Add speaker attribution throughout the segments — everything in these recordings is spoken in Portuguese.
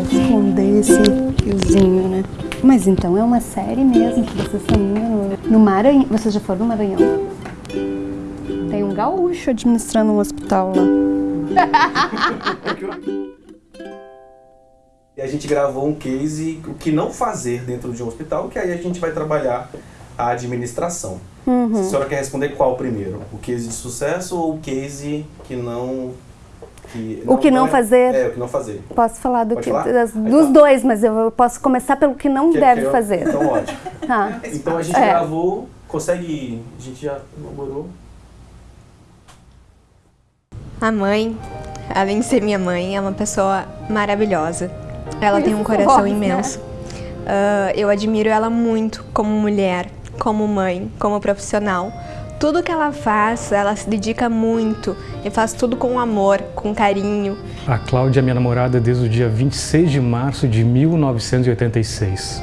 Speaker 1: vai esconder esse fiozinho, né? Mas então é uma série mesmo que vocês estão indo no, no Maranhão. Vocês já foram no Maranhão? Tem um gaúcho administrando um hospital lá.
Speaker 2: E a gente gravou um case, o que não fazer dentro de um hospital, que aí a gente vai trabalhar a administração.
Speaker 1: Uhum.
Speaker 2: A senhora quer responder qual primeiro? O case de sucesso ou o case que não... Que
Speaker 1: O que não
Speaker 2: é-
Speaker 1: fazer.
Speaker 2: É, o que não fazer.
Speaker 1: Posso falar do
Speaker 2: Pode
Speaker 1: que,
Speaker 2: falar?
Speaker 1: das- dos
Speaker 2: tá.
Speaker 1: dois, mas eu posso começar pelo que não
Speaker 2: Que-
Speaker 1: deve
Speaker 2: que eu-
Speaker 1: fazer.
Speaker 2: Então, ótimo.
Speaker 1: Tá.
Speaker 2: Então a gente
Speaker 1: É.
Speaker 2: gravou, consegue... A gente já elaborou.
Speaker 3: A mãe, além de ser minha mãe, é uma pessoa maravilhosa. Ela tem um
Speaker 1: Isso,
Speaker 3: coração
Speaker 1: né?
Speaker 3: imenso. Ah, eu admiro ela muito como mulher, como mãe, como profissional. Tudo que ela faz, ela se dedica muito e faz tudo com amor, com carinho.
Speaker 4: A Cláudia é minha namorada desde o dia 26 de março de 1986.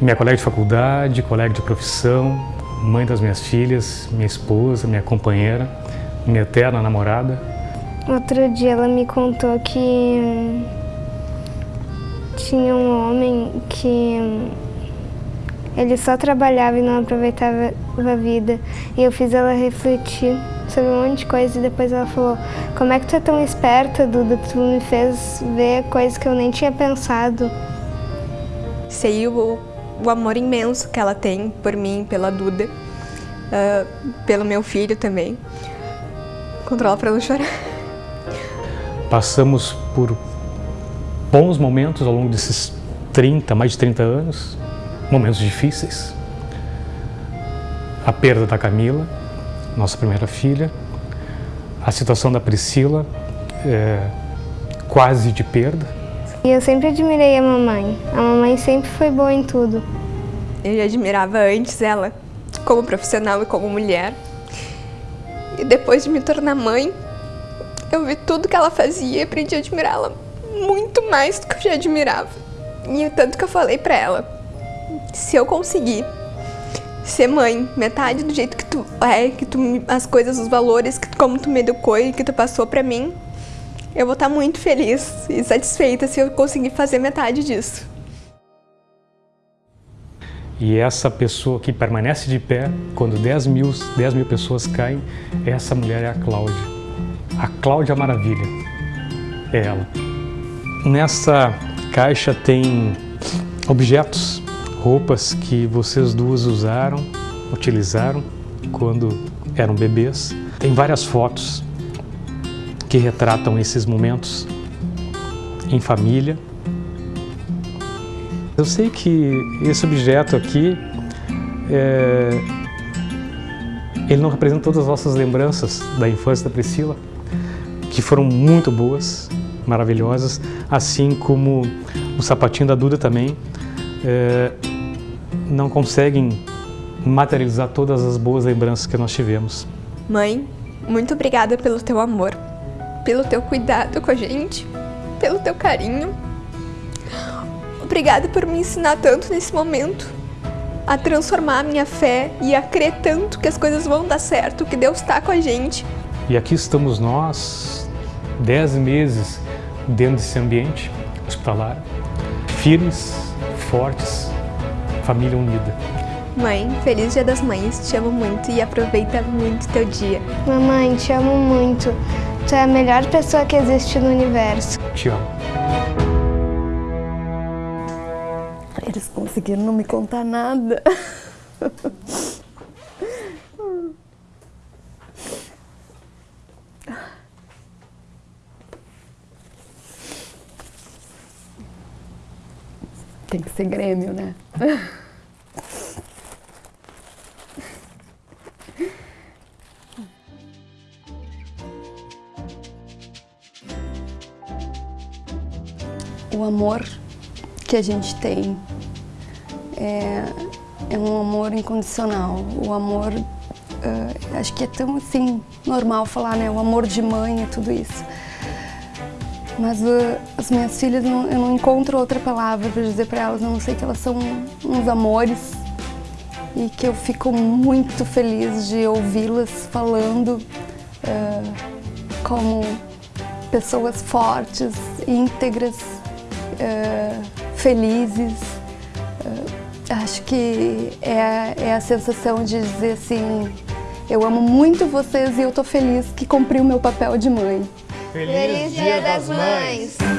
Speaker 4: Minha colega de faculdade, colega de profissão, mãe das minhas filhas, minha esposa, minha companheira, minha eterna namorada.
Speaker 5: Outro dia ela me contou que hum, tinha um homem que hum, ele só trabalhava e não aproveitava a vida. E eu fiz ela refletir sobre um monte de coisa e depois ela falou, como é que tu é tão esperta, Duda? Tu me fez ver coisas que eu nem tinha pensado.
Speaker 3: Sei o, o amor imenso que ela tem por mim, pela Duda, ah, pelo meu filho também. Controla pra não chorar.
Speaker 4: Passamos por bons momentos ao longo desses 30, mais de 30 anos, momentos difíceis. A perda da Camila, nossa primeira filha, a situação da Priscila, é, quase de perda.
Speaker 5: E eu sempre admirei a mamãe. A mamãe sempre foi boa em tudo.
Speaker 3: Eu já admirava antes ela como profissional e como mulher. E depois de me tornar mãe, eu vi tudo que ela fazia e aprendi a admirá-la muito mais do que eu já admirava. E é tanto que eu falei pra ela, se eu conseguir ser mãe, metade do jeito que tu é, que tu as coisas, os valores, que, como tu me educou e que tu passou pra mim, eu vou estar muito feliz e satisfeita se eu conseguir fazer metade disso.
Speaker 4: E essa pessoa que permanece de pé quando 10 mil, 10 mil pessoas caem, essa mulher é a Cláudia. A Cláudia Maravilha. É ela. Nessa caixa tem objetos, roupas que vocês duas usaram, utilizaram quando eram bebês. Tem várias fotos que retratam esses momentos em família. Eu sei que esse objeto aqui, é, ele não representa todas as nossas lembranças da infância da Priscila, que foram muito boas, maravilhosas, assim como o sapatinho da Duda também, é, não conseguem materializar todas as boas lembranças que nós tivemos.
Speaker 3: Mãe, muito obrigada pelo teu amor, pelo teu cuidado com a gente, pelo teu carinho. Obrigada por me ensinar tanto nesse momento, a transformar a minha fé e a crer tanto que as coisas vão dar certo, que Deus está com a gente.
Speaker 4: E aqui estamos nós, dez meses dentro desse ambiente hospitalar, firmes, fortes, família unida.
Speaker 3: Mãe, feliz Dia das Mães, te amo muito e aproveita muito teu dia.
Speaker 5: Mamãe, te amo muito. Tu é a melhor pessoa que existe no universo.
Speaker 4: Te amo.
Speaker 1: Eles conseguiram não me contar nada. Tem que ser Grêmio, né? O amor que a gente tem é, é um amor incondicional. O amor, eh, acho que é tão assim normal falar, né? O amor de mãe é tudo isso. Mas eh, as minhas filhas, não- eu não encontro outra palavra para dizer para elas, a não sei que elas são uns amores e que eu fico muito feliz de ouvi-las falando eh, como pessoas fortes, íntegras uh, felizes. Uh, acho que é, é a sensação de dizer assim, eu amo muito vocês e eu tô feliz que cumpri o meu papel de mãe.
Speaker 5: Feliz Dia das Mães!